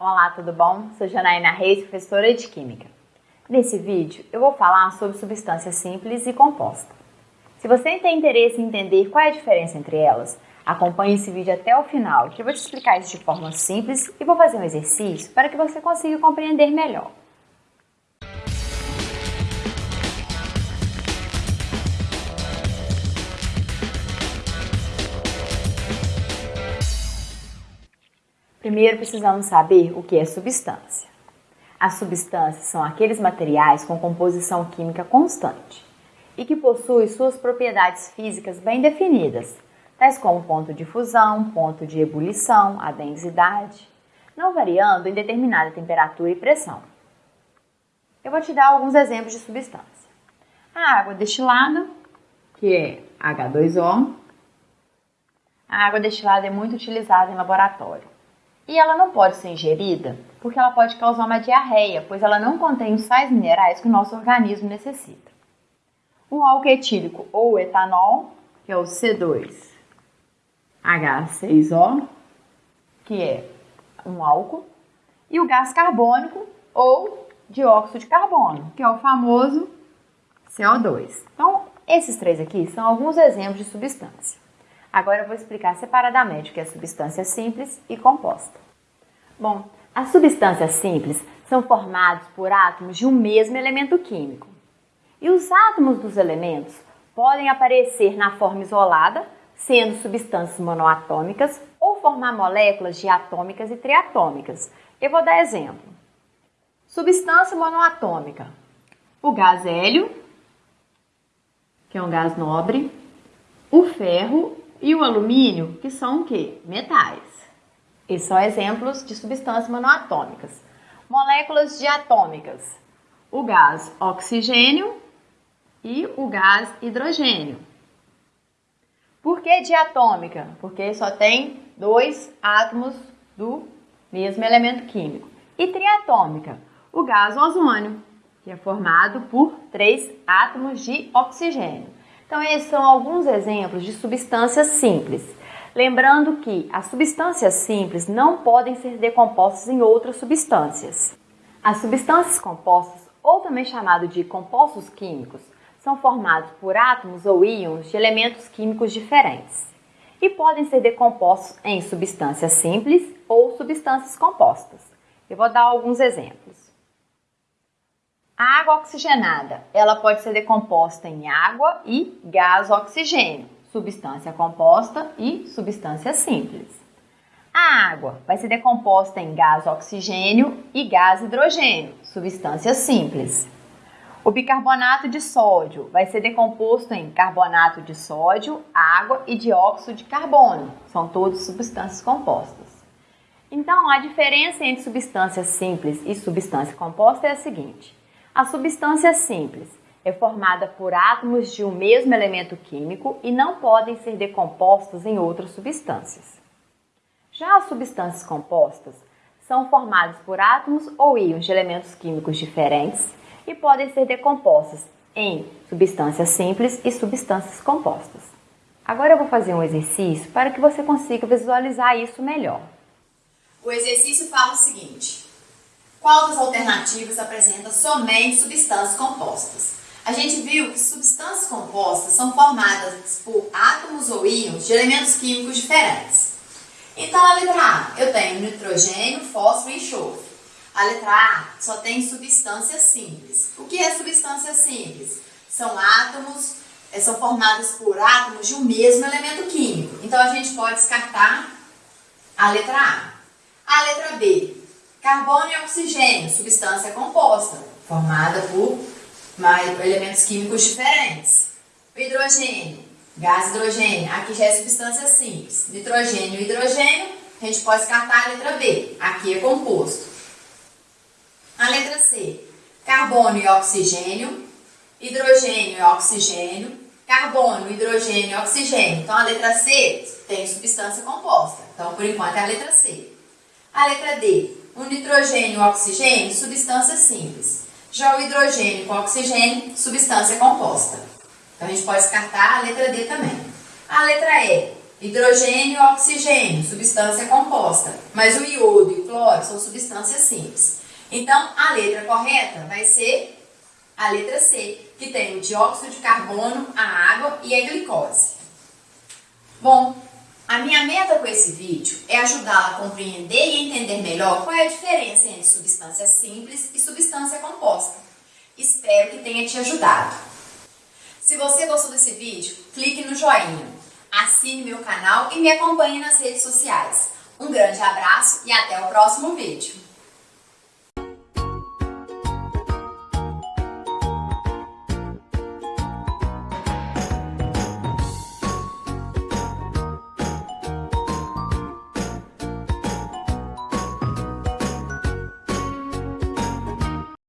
Olá, tudo bom? Sou Janaína Reis, professora de Química. Nesse vídeo eu vou falar sobre substância simples e composta. Se você tem interesse em entender qual é a diferença entre elas, acompanhe esse vídeo até o final, que eu vou te explicar isso de forma simples e vou fazer um exercício para que você consiga compreender melhor. Primeiro precisamos saber o que é substância. As substâncias são aqueles materiais com composição química constante e que possuem suas propriedades físicas bem definidas, tais como ponto de fusão, ponto de ebulição, a densidade, não variando em determinada temperatura e pressão. Eu vou te dar alguns exemplos de substância. A água destilada, que é H2O. A água destilada é muito utilizada em laboratório. E ela não pode ser ingerida porque ela pode causar uma diarreia, pois ela não contém os sais minerais que o nosso organismo necessita. O álcool etílico ou etanol, que é o C2H6O, que é um álcool, e o gás carbônico ou dióxido de carbono, que é o famoso CO2. Então, esses três aqui são alguns exemplos de substância. Agora eu vou explicar separadamente o que é substância simples e composta. Bom, as substâncias simples são formadas por átomos de um mesmo elemento químico. E os átomos dos elementos podem aparecer na forma isolada, sendo substâncias monoatômicas, ou formar moléculas diatômicas e triatômicas. Eu vou dar exemplo. Substância monoatômica. O gás hélio, que é um gás nobre, o ferro e o alumínio, que são o quê? Metais. Esses são exemplos de substâncias monoatômicas. Moléculas diatômicas. O gás oxigênio e o gás hidrogênio. Por que diatômica? Porque só tem dois átomos do mesmo elemento químico. E triatômica, o gás ozônio, que é formado por três átomos de oxigênio. Então, esses são alguns exemplos de substâncias simples. Lembrando que as substâncias simples não podem ser decompostas em outras substâncias. As substâncias compostas, ou também chamado de compostos químicos, são formados por átomos ou íons de elementos químicos diferentes e podem ser decompostos em substâncias simples ou substâncias compostas. Eu vou dar alguns exemplos. A água oxigenada, ela pode ser decomposta em água e gás oxigênio, substância composta e substância simples. A água vai ser decomposta em gás oxigênio e gás hidrogênio, substância simples. O bicarbonato de sódio vai ser decomposto em carbonato de sódio, água e dióxido de carbono. São todos substâncias compostas. Então, a diferença entre substância simples e substância composta é a seguinte: a substância simples é formada por átomos de um mesmo elemento químico e não podem ser decompostos em outras substâncias. Já as substâncias compostas são formadas por átomos ou íons de elementos químicos diferentes e podem ser decompostas em substâncias simples e substâncias compostas. Agora eu vou fazer um exercício para que você consiga visualizar isso melhor. O exercício fala o seguinte: qual das alternativas apresenta somente substâncias compostas? A gente viu que substâncias compostas são formadas por átomos ou íons de elementos químicos diferentes. Então, a letra A, eu tenho nitrogênio, fósforo e enxofre. A letra A só tem substâncias simples. O que é substância simples? São átomos, eh, são formados por átomos de um mesmo elemento químico. Então, a gente pode descartar a letra A. A letra B, Carbono e oxigênio, substância composta, formada por elementos químicos diferentes. Hidrogênio, gás hidrogênio, aqui já é substância simples. Nitrogênio e hidrogênio, a gente pode descartar a letra B, aqui é composto. A letra C, carbono e oxigênio, hidrogênio e oxigênio, carbono, hidrogênio e oxigênio. Então, a letra C tem substância composta. Então, por enquanto, é a letra C. A letra D, o nitrogênio e o oxigênio, substância simples. Já o hidrogênio com oxigênio, substância composta. Então a gente pode descartar a letra D também. A letra E, hidrogênio e oxigênio, substância composta. Mas o iodo e o cloro são substâncias simples. Então, a letra correta vai ser a letra C, que tem o dióxido de carbono, a água e a glicose. Bom, a minha meta com esse vídeo é ajudá-la a compreender e entender melhor qual é a diferença entre substância simples e substância composta. Espero que tenha te ajudado. Se você gostou desse vídeo, clique no joinha, assine meu canal e me acompanhe nas redes sociais. Um grande abraço e até o próximo vídeo.